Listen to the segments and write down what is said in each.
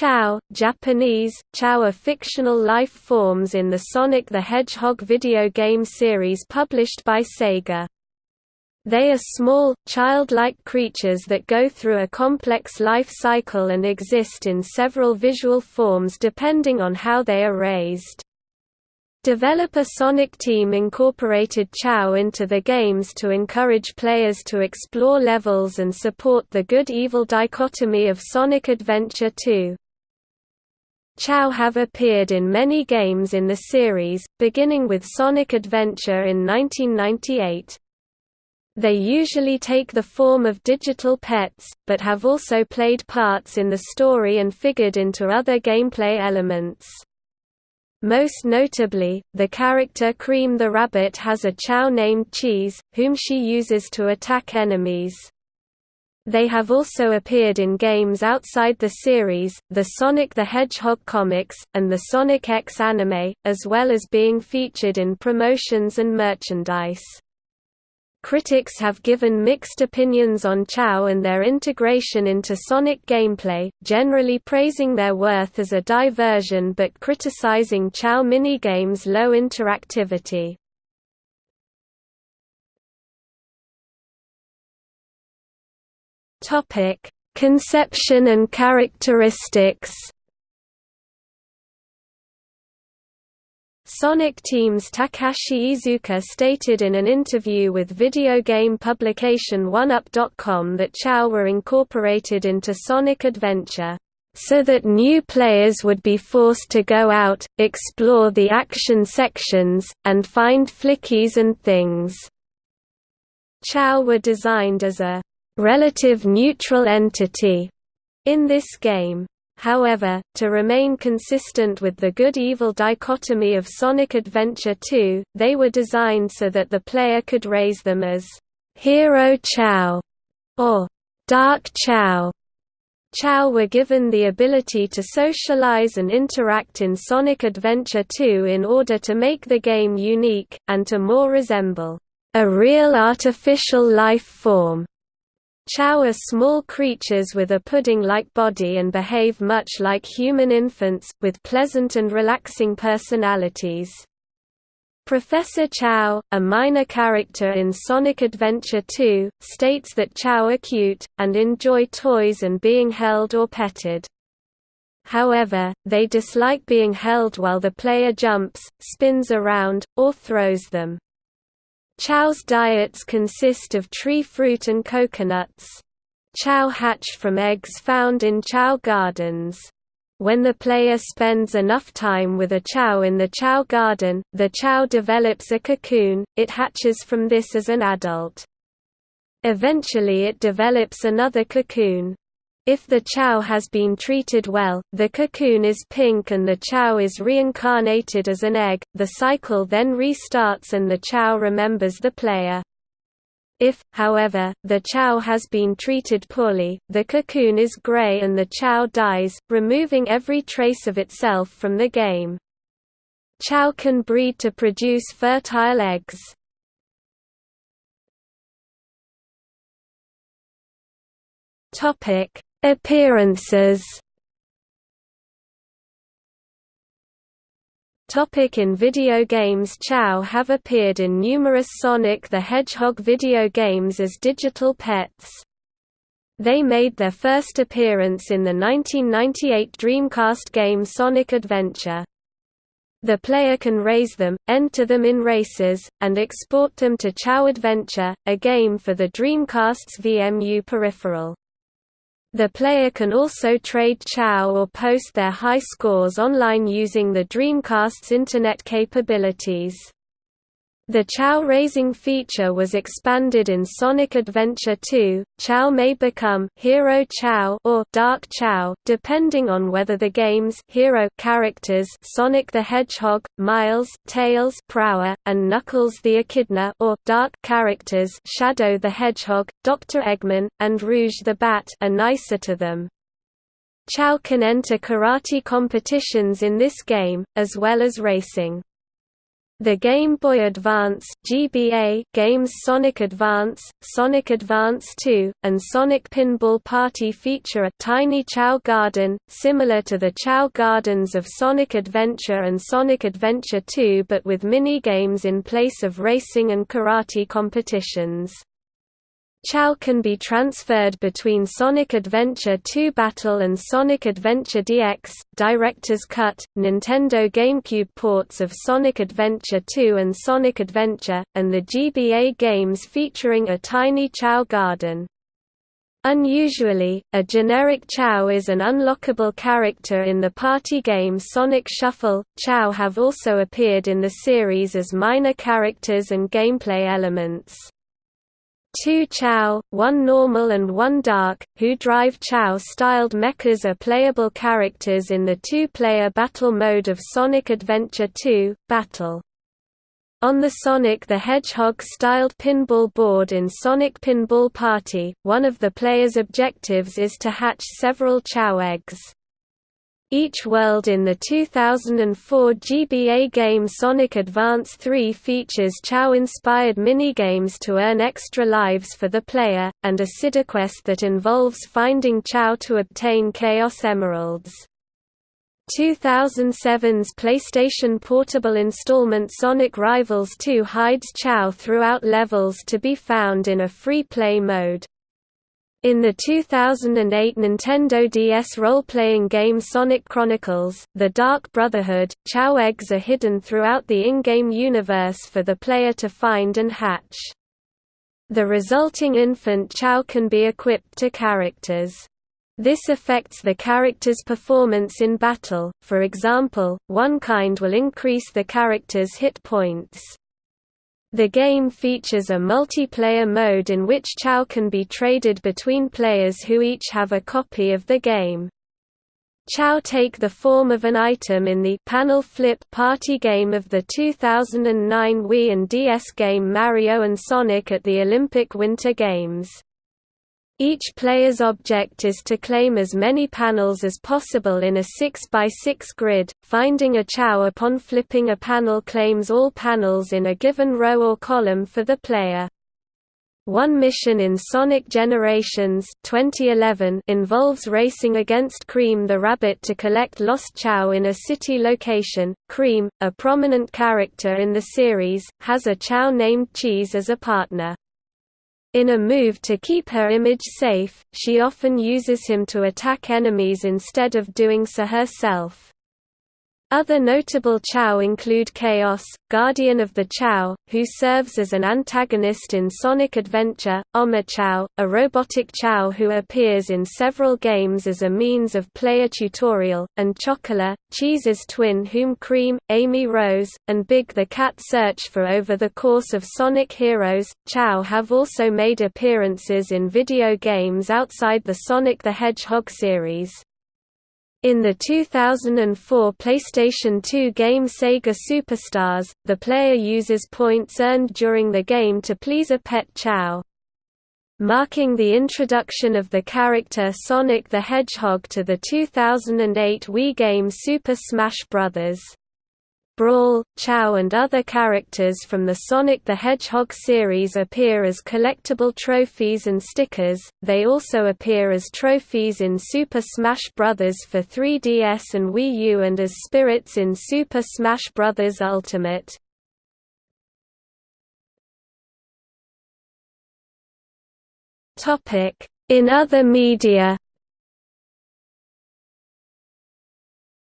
Chao, Japanese, Chao are fictional life forms in the Sonic the Hedgehog video game series published by Sega. They are small, childlike creatures that go through a complex life cycle and exist in several visual forms depending on how they are raised. Developer Sonic Team incorporated Chao into the games to encourage players to explore levels and support the good-evil dichotomy of Sonic Adventure 2. Chao have appeared in many games in the series, beginning with Sonic Adventure in 1998. They usually take the form of digital pets, but have also played parts in the story and figured into other gameplay elements. Most notably, the character Cream the Rabbit has a Chao named Cheese, whom she uses to attack enemies. They have also appeared in games outside the series, the Sonic the Hedgehog comics, and the Sonic X anime, as well as being featured in promotions and merchandise. Critics have given mixed opinions on Chao and their integration into Sonic gameplay, generally praising their worth as a diversion but criticizing Chao minigames' low interactivity. Conception and characteristics Sonic Team's Takashi Iizuka stated in an interview with video game publication OneUp.com that Chao were incorporated into Sonic Adventure, "...so that new players would be forced to go out, explore the action sections, and find flickies and things." Chao were designed as a "...relative neutral entity," in this game. However, to remain consistent with the good-evil dichotomy of Sonic Adventure 2, they were designed so that the player could raise them as Hero Chao or Dark Chao. Chao were given the ability to socialize and interact in Sonic Adventure 2 in order to make the game unique, and to more resemble a real artificial life form. Chao are small creatures with a pudding-like body and behave much like human infants, with pleasant and relaxing personalities. Professor Chao, a minor character in Sonic Adventure 2, states that Chao are cute, and enjoy toys and being held or petted. However, they dislike being held while the player jumps, spins around, or throws them. Chao's diets consist of tree fruit and coconuts. Chao hatch from eggs found in Chao gardens. When the player spends enough time with a Chao in the Chao garden, the Chao develops a cocoon, it hatches from this as an adult. Eventually it develops another cocoon. If the Chao has been treated well, the cocoon is pink and the Chao is reincarnated as an egg, the cycle then restarts and the Chao remembers the player. If, however, the Chao has been treated poorly, the cocoon is gray and the Chao dies, removing every trace of itself from the game. Chao can breed to produce fertile eggs. Topic Appearances Topic in video games Chao have appeared in numerous Sonic the Hedgehog video games as digital pets. They made their first appearance in the 1998 Dreamcast game Sonic Adventure. The player can raise them, enter them in races, and export them to Chao Adventure, a game for the Dreamcast's VMU peripheral. The player can also trade Chao or post their high scores online using the Dreamcast's Internet capabilities. The Chao raising feature was expanded in Sonic Adventure 2. Chao may become Hero Chao or Dark Chao, depending on whether the game's hero characters Sonic the Hedgehog, Miles, Tails, Prower, and Knuckles the Echidna or Dark characters Shadow the Hedgehog, Dr. Eggman, and Rouge the Bat are nicer to them. Chao can enter karate competitions in this game, as well as racing. The Game Boy Advance (GBA) games Sonic Advance, Sonic Advance 2, and Sonic Pinball Party feature a tiny Chao Garden, similar to the Chao Gardens of Sonic Adventure and Sonic Adventure 2 but with mini-games in place of racing and karate competitions. Chao can be transferred between Sonic Adventure 2 Battle and Sonic Adventure DX, Director's Cut, Nintendo GameCube ports of Sonic Adventure 2 and Sonic Adventure, and the GBA games featuring a tiny Chao garden. Unusually, a generic Chao is an unlockable character in the party game Sonic Shuffle. Chao have also appeared in the series as minor characters and gameplay elements. Two Chao, one normal and one dark, who drive Chao-styled mechas are playable characters in the two-player battle mode of Sonic Adventure 2, Battle. On the Sonic the Hedgehog-styled pinball board in Sonic Pinball Party, one of the player's objectives is to hatch several Chao eggs. Each world in the 2004 GBA game Sonic Advance 3 features Chao-inspired minigames to earn extra lives for the player, and a sidequest that involves finding Chao to obtain Chaos Emeralds. 2007's PlayStation Portable installment Sonic Rivals 2 hides Chao throughout levels to be found in a free-play mode. In the 2008 Nintendo DS role-playing game Sonic Chronicles, The Dark Brotherhood, Chao eggs are hidden throughout the in-game universe for the player to find and hatch. The resulting infant Chao can be equipped to characters. This affects the character's performance in battle, for example, one kind will increase the character's hit points. The game features a multiplayer mode in which Chao can be traded between players who each have a copy of the game. Chao take the form of an item in the panel flip party game of the 2009 Wii and DS game Mario and Sonic at the Olympic Winter Games. Each player's object is to claim as many panels as possible in a 6x6 grid. Finding a Chao upon flipping a panel claims all panels in a given row or column for the player. One mission in Sonic Generations 2011 involves racing against Cream the Rabbit to collect lost Chao in a city location. Cream, a prominent character in the series, has a Chao named Cheese as a partner. In a move to keep her image safe, she often uses him to attack enemies instead of doing so herself. Other notable Chao include Chaos, Guardian of the Chao, who serves as an antagonist in Sonic Adventure, Omochao, a robotic Chao who appears in several games as a means of player tutorial, and Chocola, Cheese's twin whom Cream, Amy Rose, and Big the Cat search for over the course of Sonic Heroes. Chao have also made appearances in video games outside the Sonic the Hedgehog series. In the 2004 PlayStation 2 game Sega Superstars, the player uses points earned during the game to please a pet Chao. Marking the introduction of the character Sonic the Hedgehog to the 2008 Wii game Super Smash Bros. Brawl, Chao and other characters from the Sonic the Hedgehog series appear as collectible trophies and stickers, they also appear as trophies in Super Smash Bros. for 3DS and Wii U and as spirits in Super Smash Bros. Ultimate. In other media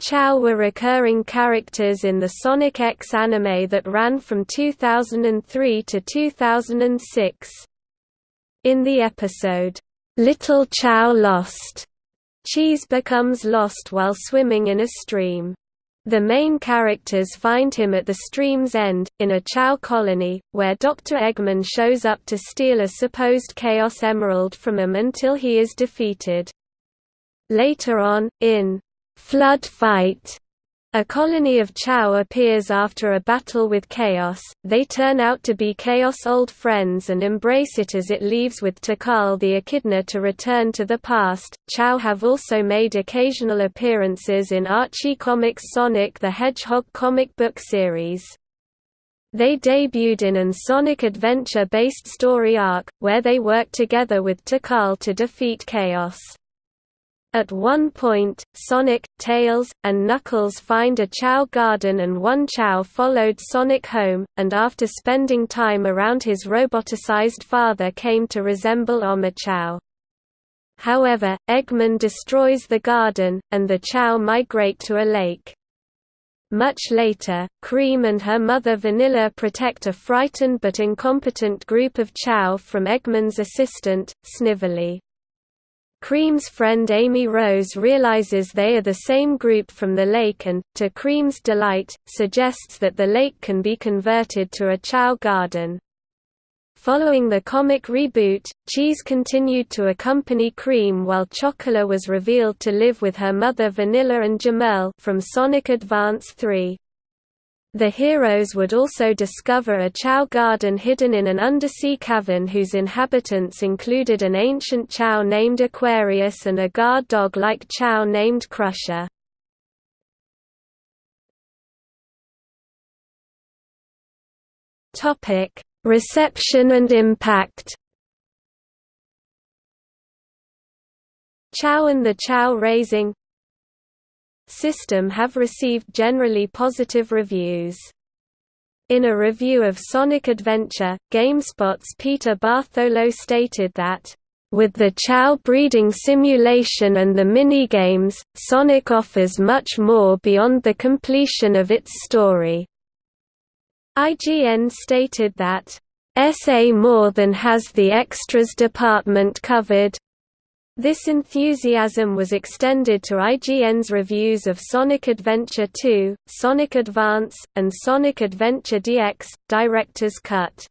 Chao were recurring characters in the Sonic X anime that ran from 2003 to 2006. In the episode, "'Little Chao Lost", Cheese becomes lost while swimming in a stream. The main characters find him at the stream's end, in a Chao colony, where Dr. Eggman shows up to steal a supposed Chaos Emerald from him until he is defeated. Later on, in Flood Fight. A colony of Chao appears after a battle with Chaos, they turn out to be Chaos' old friends and embrace it as it leaves with Tikal the Echidna to return to the past. Chao have also made occasional appearances in Archie Comics' Sonic the Hedgehog comic book series. They debuted in an Sonic Adventure-based story arc, where they worked together with Tikal to defeat Chaos. At one point, Sonic, Tails, and Knuckles find a Chao garden and one Chao followed Sonic home, and after spending time around his roboticized father came to resemble Omochao. However, Eggman destroys the garden, and the Chao migrate to a lake. Much later, Cream and her mother Vanilla protect a frightened but incompetent group of Chao from Eggman's assistant, Snively. Cream's friend Amy Rose realizes they are the same group from the lake and, to Cream's delight, suggests that the lake can be converted to a Chao garden. Following the comic reboot, Cheese continued to accompany Cream while Chocola was revealed to live with her mother Vanilla and Gemerl from Sonic Advance 3. The heroes would also discover a Chao garden hidden in an undersea cavern whose inhabitants included an ancient Chao named Aquarius and a guard dog-like Chao named Crusher. Reception and impact Chao and the Chao raising system have received generally positive reviews. In a review of Sonic Adventure, GameSpot's Peter Bartholow stated that, "...with the Chao breeding simulation and the minigames, Sonic offers much more beyond the completion of its story." IGN stated that, "...SA more than has the extras department covered." This enthusiasm was extended to IGN's reviews of Sonic Adventure 2, Sonic Advance, and Sonic Adventure DX, Director's Cut.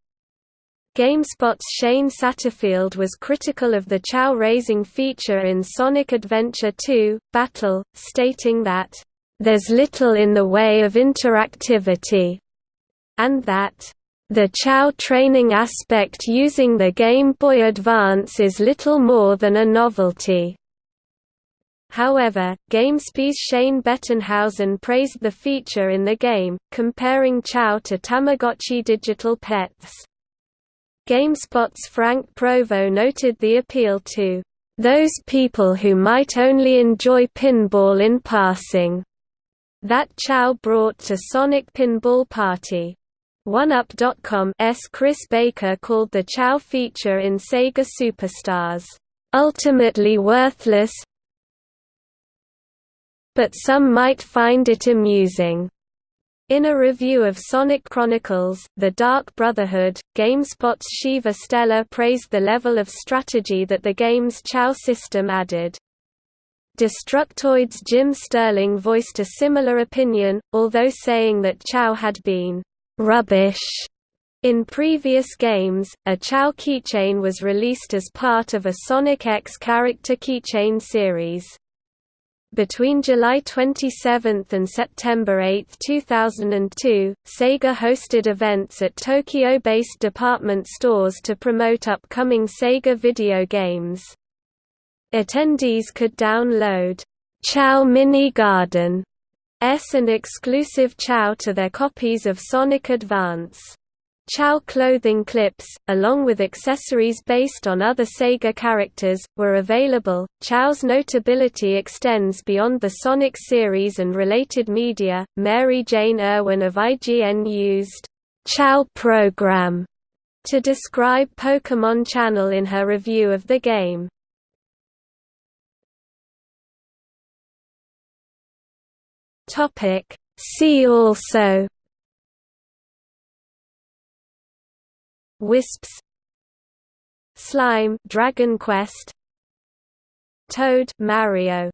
GameSpot's Shane Satterfield was critical of the Chao raising feature in Sonic Adventure 2, Battle, stating that, "...there's little in the way of interactivity," and that, the Chao training aspect using the Game Boy Advance is little more than a novelty. However, GameSpy's Shane Bettenhausen praised the feature in the game, comparing Chao to Tamagotchi digital pets. GameSpot's Frank Provo noted the appeal to those people who might only enjoy pinball in passing that Chao brought to Sonic Pinball Party. OneUp.com's Chris Baker called the Chao feature in Sega Superstars, "...ultimately worthless but some might find it amusing." In a review of Sonic Chronicles, The Dark Brotherhood, GameSpot's Shiva Stella praised the level of strategy that the game's Chao system added. Destructoid's Jim Sterling voiced a similar opinion, although saying that Chao had been rubbish. In previous games, a Chao keychain was released as part of a Sonic X character keychain series. Between July 27 and September 8, 2002, Sega hosted events at Tokyo-based department stores to promote upcoming Sega video games. Attendees could download Chao Mini Garden and exclusive Chao to their copies of Sonic Advance. Chao clothing clips, along with accessories based on other Sega characters, were available. Chao's notability extends beyond the Sonic series and related media. Mary Jane Irwin of IGN used Chao program to describe Pokémon Channel in her review of the game. Topic. See also Wisps Slime Dragon Quest Toad Mario